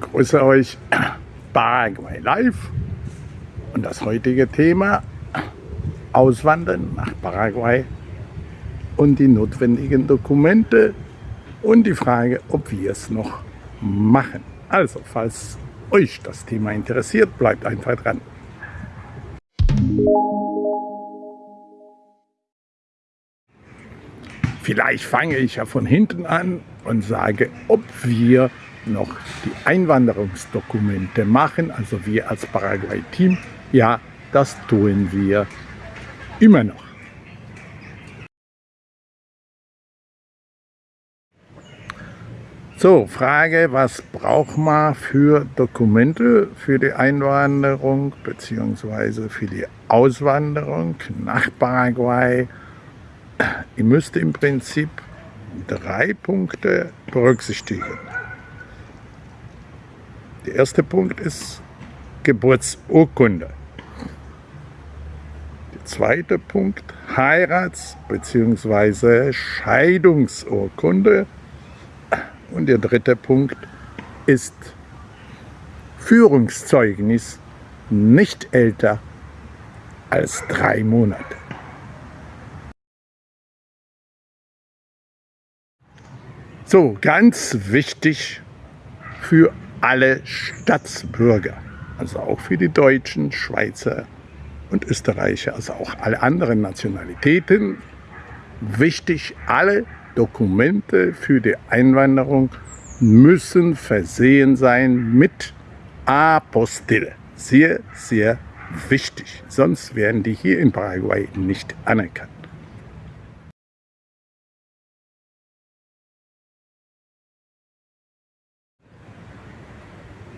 Grüße euch, Paraguay Live und das heutige Thema Auswandern nach Paraguay und die notwendigen Dokumente und die Frage, ob wir es noch machen. Also, falls euch das Thema interessiert, bleibt einfach dran. Vielleicht fange ich ja von hinten an und sage, ob wir noch die Einwanderungsdokumente machen, also wir als Paraguay-Team, ja, das tun wir immer noch. So, Frage, was braucht man für Dokumente für die Einwanderung bzw. für die Auswanderung nach Paraguay? Ihr müsst im Prinzip drei Punkte berücksichtigen. Der erste Punkt ist Geburtsurkunde. Der zweite Punkt Heirats- bzw. Scheidungsurkunde. Und der dritte Punkt ist Führungszeugnis nicht älter als drei Monate. So, ganz wichtig für alle Staatsbürger, also auch für die Deutschen, Schweizer und Österreicher, also auch alle anderen Nationalitäten. Wichtig, alle Dokumente für die Einwanderung müssen versehen sein mit Apostille. Sehr, sehr wichtig, sonst werden die hier in Paraguay nicht anerkannt.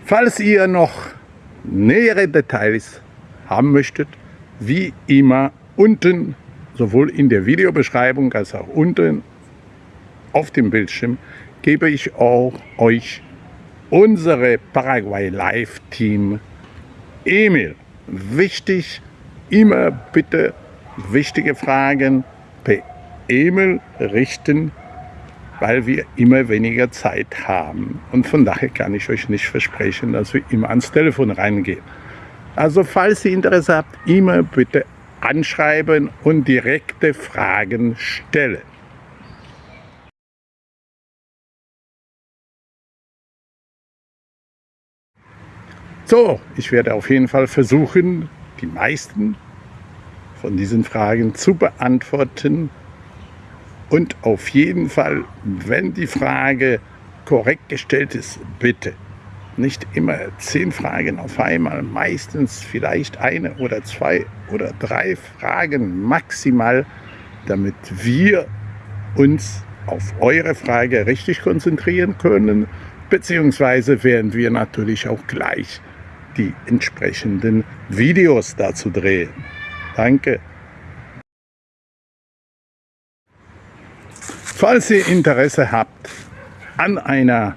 Falls ihr noch nähere Details haben möchtet, wie immer unten, sowohl in der Videobeschreibung als auch unten auf dem Bildschirm, gebe ich auch euch unsere Paraguay Live Team E-Mail. Wichtig, immer bitte wichtige Fragen per E-Mail richten weil wir immer weniger Zeit haben. Und von daher kann ich euch nicht versprechen, dass wir immer ans Telefon reingehen. Also falls ihr Interesse habt, immer bitte anschreiben und direkte Fragen stellen. So, ich werde auf jeden Fall versuchen, die meisten von diesen Fragen zu beantworten. Und auf jeden Fall, wenn die Frage korrekt gestellt ist, bitte nicht immer zehn Fragen auf einmal, meistens vielleicht eine oder zwei oder drei Fragen maximal, damit wir uns auf eure Frage richtig konzentrieren können, beziehungsweise werden wir natürlich auch gleich die entsprechenden Videos dazu drehen. Danke. Falls ihr Interesse habt an einer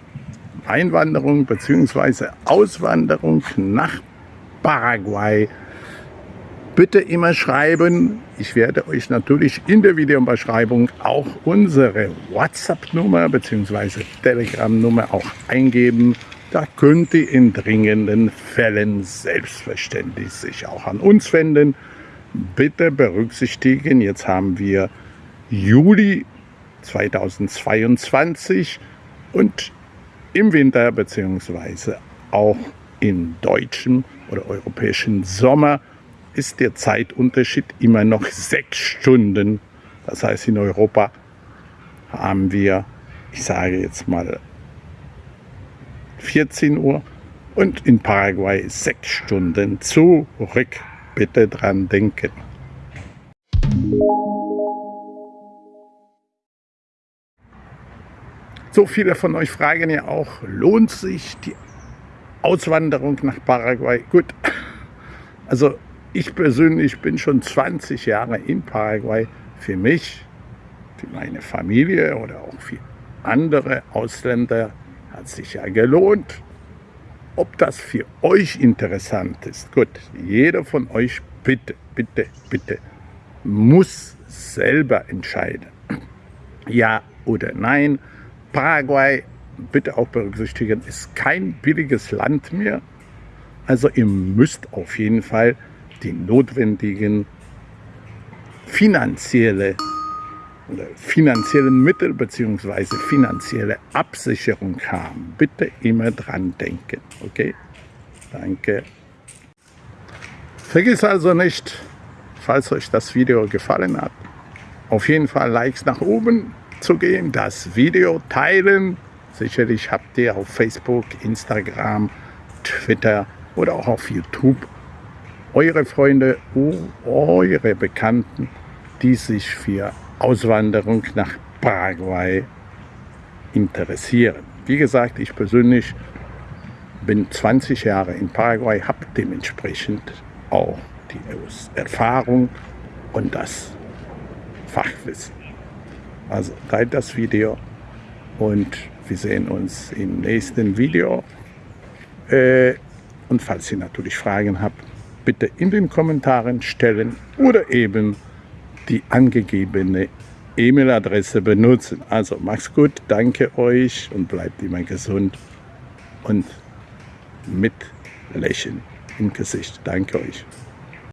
Einwanderung bzw. Auswanderung nach Paraguay, bitte immer schreiben. Ich werde euch natürlich in der Videobeschreibung auch unsere WhatsApp-Nummer bzw. Telegram-Nummer auch eingeben. Da könnt ihr in dringenden Fällen selbstverständlich sich auch an uns wenden. Bitte berücksichtigen, jetzt haben wir Juli 2022 und im Winter bzw. auch im deutschen oder europäischen Sommer ist der Zeitunterschied immer noch sechs Stunden. Das heißt, in Europa haben wir, ich sage jetzt mal 14 Uhr und in Paraguay sechs Stunden zurück. Bitte dran denken. So viele von euch fragen ja auch, lohnt sich die Auswanderung nach Paraguay? Gut, also ich persönlich bin schon 20 Jahre in Paraguay. Für mich, für meine Familie oder auch für andere Ausländer hat sich ja gelohnt. Ob das für euch interessant ist, gut, jeder von euch bitte, bitte, bitte muss selber entscheiden. Ja oder nein. Paraguay, bitte auch berücksichtigen, ist kein billiges Land mehr. Also ihr müsst auf jeden Fall die notwendigen finanzielle finanziellen Mittel bzw. finanzielle Absicherung haben. Bitte immer dran denken. Okay? Danke. Vergiss also nicht, falls euch das Video gefallen hat, auf jeden Fall Likes nach oben zu das Video teilen. Sicherlich habt ihr auf Facebook, Instagram, Twitter oder auch auf YouTube eure Freunde, eure Bekannten, die sich für Auswanderung nach Paraguay interessieren. Wie gesagt, ich persönlich bin 20 Jahre in Paraguay, habe dementsprechend auch die Erfahrung und das Fachwissen. Also teilt das Video und wir sehen uns im nächsten Video. Äh, und falls ihr natürlich Fragen habt, bitte in den Kommentaren stellen oder eben die angegebene E-Mail-Adresse benutzen. Also macht's gut, danke euch und bleibt immer gesund und mit Lächeln im Gesicht. Danke euch.